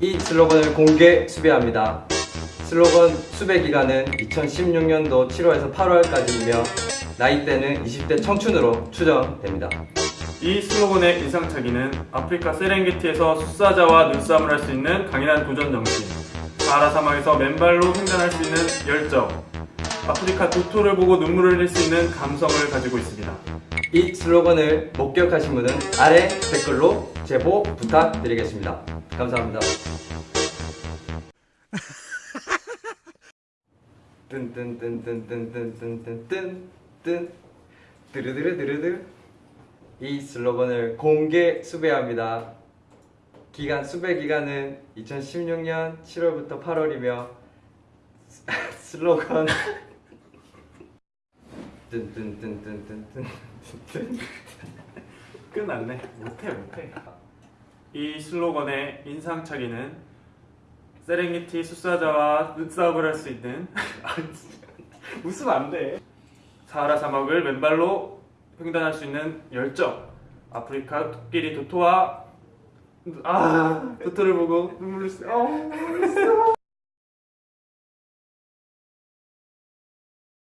이 슬로건을 공개 수배합니다. 슬로건 수배 기간은 2016년도 7월에서 8월까지이며 나이대는 20대 청춘으로 추정됩니다. 이 슬로건의 인상착의는 아프리카 세렝게티에서 숫사자와 눈싸움을 할 수 있는 강인한 도전 정신, 사하라 사막에서 맨발로 횡단할 수 있는 열정, 아프리카 도토를 보고 눈물을 흘릴 수 있는 감성을 가지고 있습니다. 이 슬로건을 목격하신 분은 아래 댓글로 제보 부탁드리겠습니다. 감사합니다. 이 슬로건을 공개 수배합니다. 기간 수배 기간은 2016년 7월부터 8월이며 슬로건 뜬뜬뜬뜬뜬뜬뜬 끝났네. 못해 못해. 이 슬로건의 인상착의는 세렝게티 숫사자와 눈싸움을 할 수 있는 아. 웃으면 안 돼. 사하라 사막을 맨발로 횡단할 수 있는 열정. 아프리카 토끼리 도토와 아 도토를 보고 눈물을 쓰. 어,